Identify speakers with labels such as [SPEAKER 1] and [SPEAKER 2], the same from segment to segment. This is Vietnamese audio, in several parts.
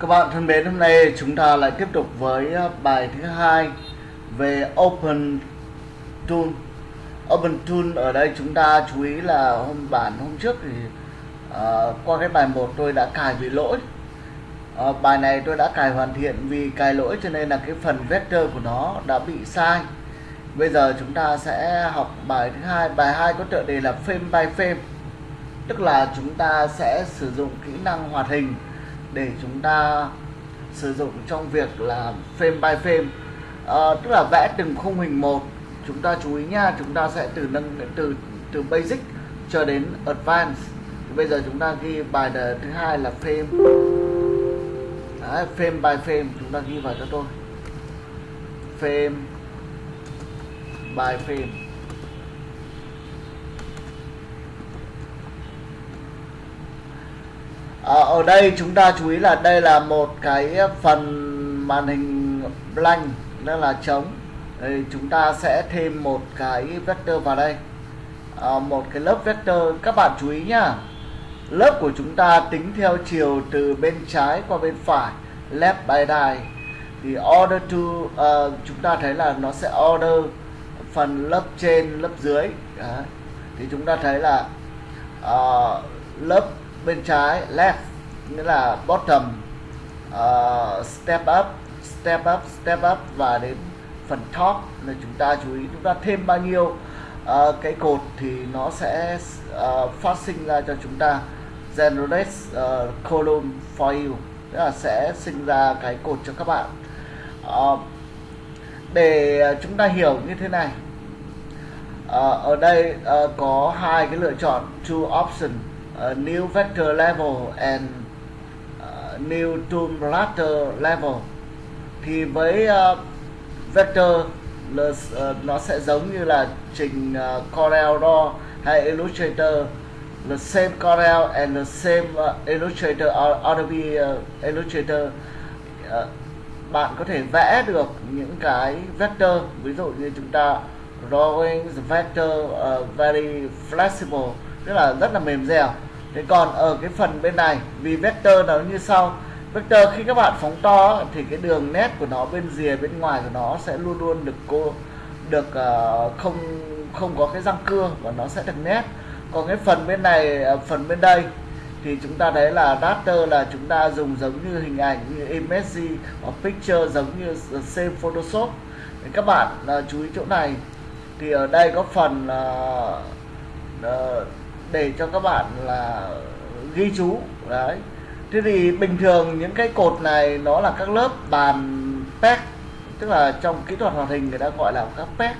[SPEAKER 1] Các bạn thân mến, hôm nay chúng ta lại tiếp tục với ờ, bài thứ hai về Open Tool. Open Tool ở đây chúng ta chú ý là hôm bản hôm trước thì uh, qua cái bài 1 tôi đã cài bị lỗi. Uh, bài này tôi đã cài hoàn thiện vì cài lỗi cho nên là cái phần vector của nó đã bị sai. Bây giờ chúng ta sẽ học bài thứ hai. Bài 2 có tựa đề là frame by frame. Tức là chúng ta sẽ sử dụng kỹ năng hoạt hình để chúng ta sử dụng trong việc là frame by frame. À, tức là vẽ từng khung hình một. Chúng ta chú ý nha chúng ta sẽ từ nâng từ từ basic cho đến advanced. Thì bây giờ chúng ta ghi bài thứ hai là frame. Đấy, frame by frame chúng ta ghi vào cho tôi. Frame by frame. À, ở đây chúng ta chú ý là đây là một cái phần màn hình blank đó là trống. Thì chúng ta sẽ thêm một cái vector vào đây. À, một cái lớp vector. Các bạn chú ý nhá. Lớp của chúng ta tính theo chiều từ bên trái qua bên phải left by right. Thì order to uh, chúng ta thấy là nó sẽ order phần lớp trên lớp dưới. Đấy. thì chúng ta thấy là uh, lớp bên trái left nghĩa là bottom uh, step up step up step up và đến phần top là chúng ta chú ý chúng ta thêm bao nhiêu. Uh, cái cột thì nó sẽ uh, phát sinh ra cho chúng ta generate uh, column for you tức là sẽ sinh ra cái cột cho các bạn. Uh, để chúng ta hiểu như thế này uh, ở đây uh, có hai cái lựa chọn two option uh, new vector level and uh, new tomb ladder level. Thì với uh, vector là, uh, nó sẽ giống như là trình uh, Corel Draw hay Illustrator. The same Corel and the same uh, Illustrator Adobe uh, Illustrator. Uh, bạn có thể vẽ được những cái vector. Ví dụ như chúng ta drawing the vector uh, very flexible. Tức là rất là mềm dẻo thế còn ở cái phần bên này vì vector nó như sau. Vector khi các bạn phóng to thì cái đường nét của nó bên rìa bên ngoài của nó sẽ luôn luôn được cô được uh, không không có cái răng cưa và nó sẽ được nét. Còn cái phần bên này ờ, phần bên đây thì chúng ta thấy là raster là chúng ta dùng giống như hình ảnh như image hoặc picture giống như same photoshop. Thì các bạn uh, chú ý chỗ này. Thì ở đây có phần uh, uh, để cho các bạn là ghi chú đấy. Thế thì bình thường những cái cột này nó là các lớp bàn pec tức là trong kỹ thuật hoạt hình người ta gọi là các pec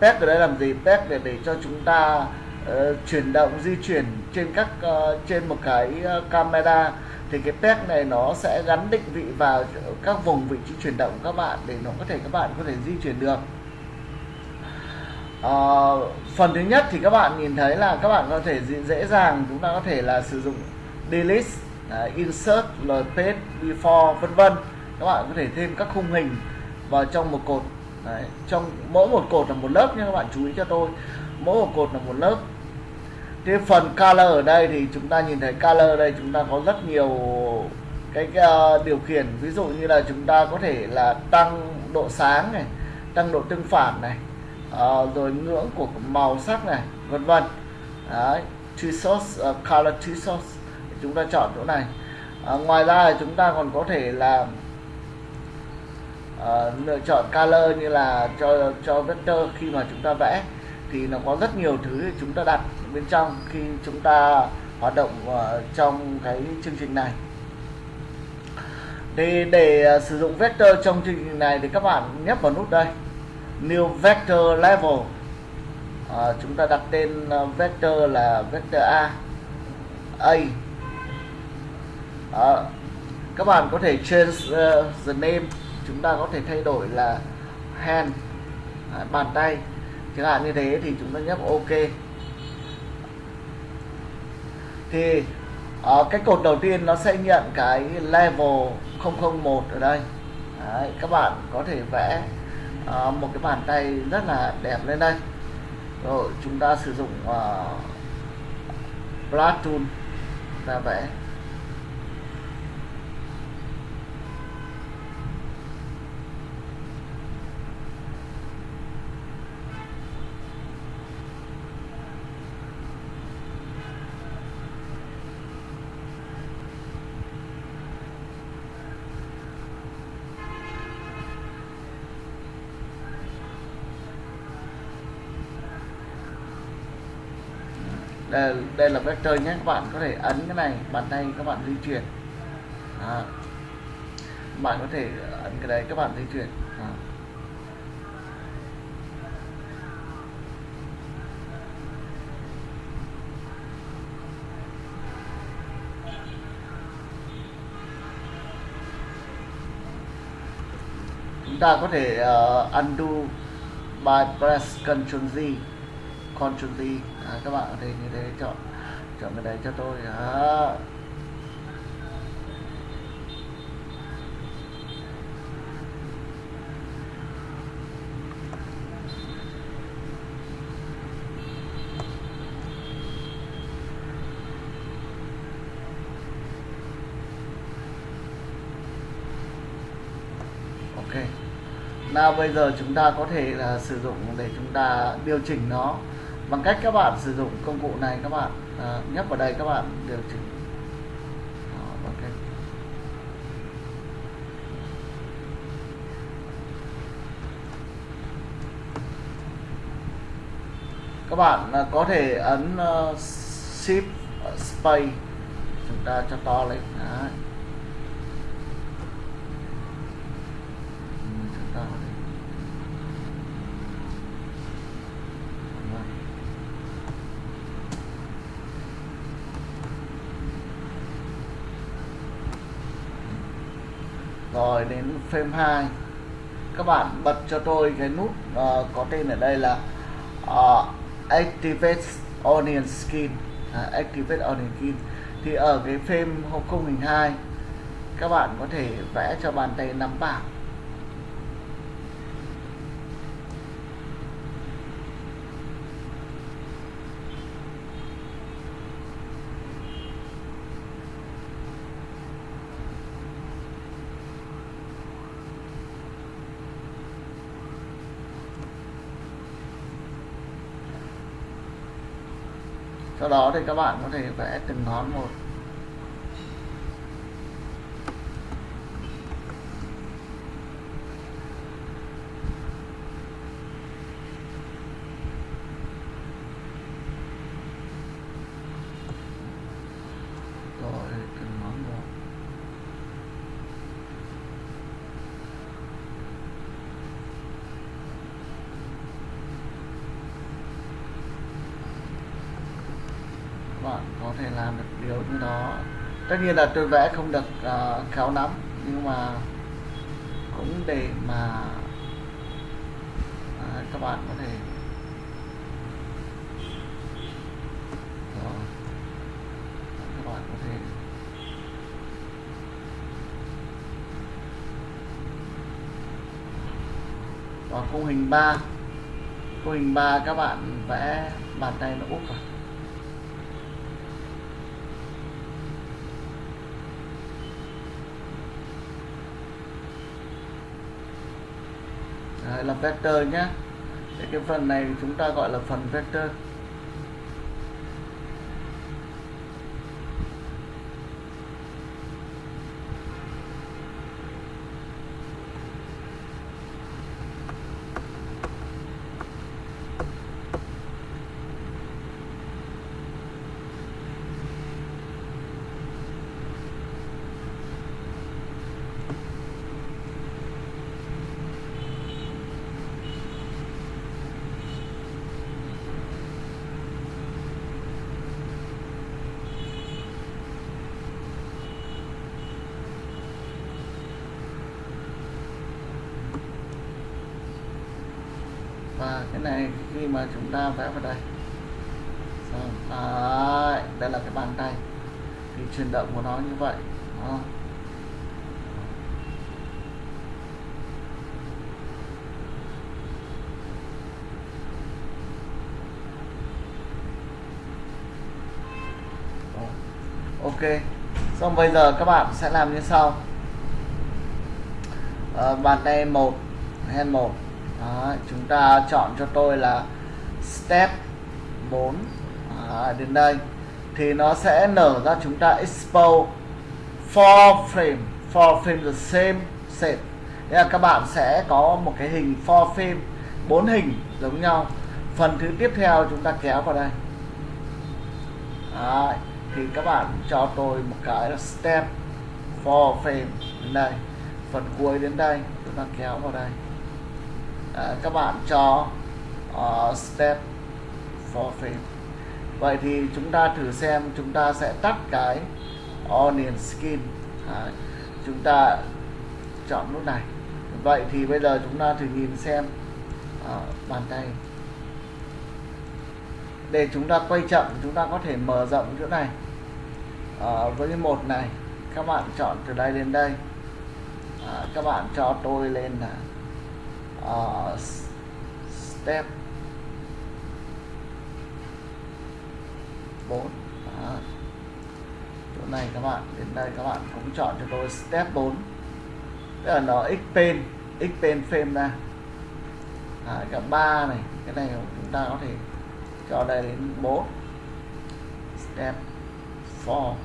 [SPEAKER 1] pec ở đây làm gì? Pec để để cho chúng ta uh, chuyển động di chuyển trên các uh, trên một cái uh, camera. Thì cái pec này nó sẽ gắn định vị vào các vùng vị trí chuyển động của các bạn để nó có thể các bạn có thể di chuyển được uh, phần thứ nhất thì các bạn nhìn thấy là các bạn có thể dễ dàng chúng ta có thể là sử dụng delete uh, insert rồi page before vân vân. Các bạn có thể thêm các khung hình vào trong một cột Đấy, trong mỗi một cột là một lớp nha các bạn chú ý cho tôi. Mỗi một cột là một lớp. Cái phần color ở đây thì chúng ta nhìn thấy color đây chúng ta có rất nhiều cái, cái uh, điều khiển. Ví dụ như là chúng ta có thể là tăng độ sáng này tăng độ tương phản này uh, rồi ngưỡng của màu sắc này vân vân. Đấy two source uh, ờ, color two source chúng ta chọn chỗ này. Uh, ngoài ra chúng ta còn có thể là uh, lựa chọn color như là cho cho vector khi mà chúng ta vẽ. Thì nó có rất nhiều thứ để chúng ta đặt bên trong khi chúng ta hoạt động uh, trong cái chương trình này. Thì để uh, sử dụng vector trong chương trình này thì các bạn nhấp vào nút đây new vector level. À, chúng ta đặt tên à, vector là vector A A. À, các bạn có thể change uh, the name. Chúng ta có thể thay đổi là hand à, bàn tay. Chẳng hạn như thế thì chúng ta nhấp ok. Thì ở cái cột đầu tiên nó sẽ nhận cái level 001 ở đây. Đấy, các bạn có thể vẽ à, một cái bàn tay rất là đẹp lên đây. Rồi chúng ta sử dụng ờ, uh, brush tool ra vẽ. Đây, đây là vector nhé các bạn có thể ấn cái này bàn tay các bạn di chuyển đó. bạn có thể ấn cái đấy các bạn di chuyển đó. chúng ta có thể uh, undo by press Ctrl Z Ctrl Z à, các bạn có thể như thế chọn chọn cái đấy cho tôi. À. ok. Nào bây giờ chúng ta có thể là sử dụng để chúng ta điều chỉnh nó bằng cách các bạn sử dụng công cụ này các bạn à, nhấp vào đây các bạn điều chỉnh. Đó, bằng cách. Các bạn à, có thể ấn uh, shift uh, space chúng ta cho to lên. Đấy. chúng ta có thể Vâng rồi đến frame 2 các bạn bật cho tôi cái nút uh, có tên ở đây là uh, activate onion skin. Uh, activate onion skin. Thì ở cái frame không hình 2 các bạn có thể vẽ cho bàn tay nắm bảng. Sau đó thì các bạn có thể vẽ từng ngón một rồi từng ngón một các bạn có thể làm được điều như đó. Tất nhiên là tôi vẽ không được uh, khéo lắm nhưng mà cũng để mà uh, các bạn có thể Rồi. các bạn có thể và khung hình 3 khung hình 3 các bạn vẽ bàn tay nó úp vào. Đấy, là vector nhé cái phần này chúng ta gọi là phần vector. Và cái này khi mà chúng ta vẽ vào đây Xong. Đấy, đây là cái bàn tay thì chuyển động của nó như vậy Đó. Ok xong bây giờ các bạn sẽ làm như sau à, bàn tay một hand một đó, chúng ta chọn cho tôi là step 4 Đó, à, đến đây. Thì nó sẽ nở ra chúng ta expose four frame. Four frame the same set Thế là các bạn sẽ có một cái hình four frame bốn hình giống nhau. Phần thứ tiếp theo chúng ta kéo vào đây. Đấy, thì các bạn cho tôi một cái là step for frame đến đây. Phần cuối đến đây chúng ta kéo vào đây à, các bạn cho uh, step for frame vậy thì chúng ta thử xem chúng ta sẽ tắt cái onion skin. À, chúng ta chọn nút này. Vậy thì bây giờ chúng ta thử nhìn xem à, bàn tay. Để chúng ta quay chậm chúng ta có thể mở rộng chỗ này. À, với một này các bạn chọn từ đây đến đây. À, các bạn cho tôi lên là uh, step 4 à, chỗ này các bạn đến đây các bạn cũng chọn cho tôi step 4 tức là nó x pen frame ra. À, cả ba này cái này chúng ta có thể cho đây đến 4 step 4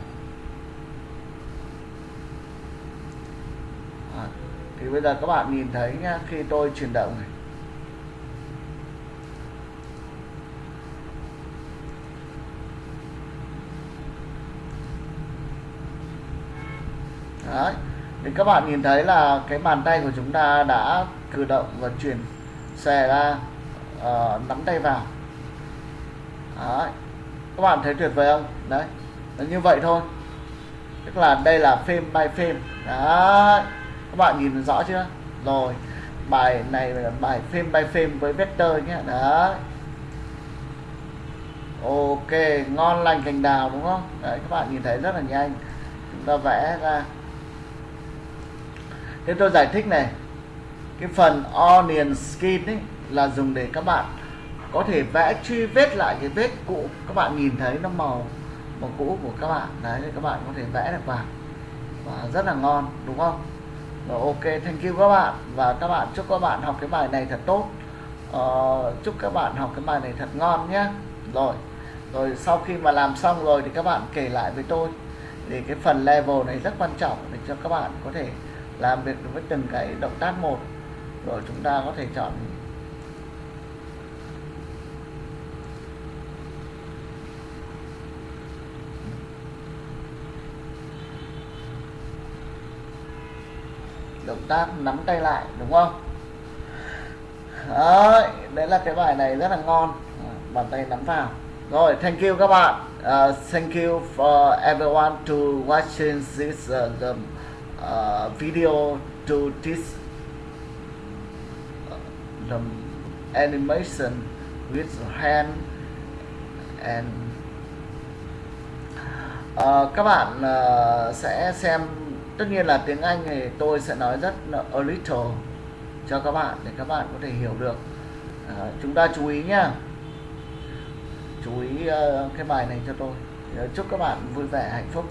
[SPEAKER 1] à, thì bây giờ các bạn nhìn thấy nhá khi tôi chuyển động này Đấy. thì các bạn nhìn thấy là cái bàn tay của chúng ta đã cử động và chuyển xòe ra uh, nắm tay vào Đấy. các bạn thấy tuyệt vời không đấy là như vậy thôi tức là đây là frame by frame đấy các bạn nhìn rõ chưa? Rồi, bài này là bài frame by frame với vector nhé. Đấy. Ok, ngon lành cành đào đúng không? Đấy, các bạn nhìn thấy rất là nhanh. Chúng ta vẽ ra. Thế tôi giải thích này. Cái phần onion skin ấy là dùng để các bạn có thể vẽ, truy vết lại cái vết cũ. Các bạn nhìn thấy nó màu màu cũ của các bạn. Đấy thì các bạn có thể vẽ được vào. Và rất là ngon, đúng không? Rồi ok thank you các bạn. Và các bạn chúc các bạn học cái bài này thật tốt. Uh, chúc các bạn học cái bài này thật ngon nhé. Rồi rồi sau khi mà làm xong rồi thì các bạn kể lại với tôi. Thì cái phần level này rất quan trọng để cho các bạn có thể làm việc với từng cái động tác một. Rồi chúng ta có thể chọn động tác nắm tay lại đúng không? Đấy, đấy là cái bài này rất là ngon. À, bàn tay nắm vào. Rồi thank you các bạn. Uh, thank you for everyone to watching this uh, the, uh, video to this uh, the animation with hand and uh, các bạn uh, sẽ xem tất nhiên là tiếng Anh thì tôi sẽ nói rất a little cho các bạn để các bạn có thể hiểu được. À, chúng ta chú ý nhá. Chú ý uh, cái bài này cho tôi. Ờ, chúc các bạn vui vẻ hạnh phúc.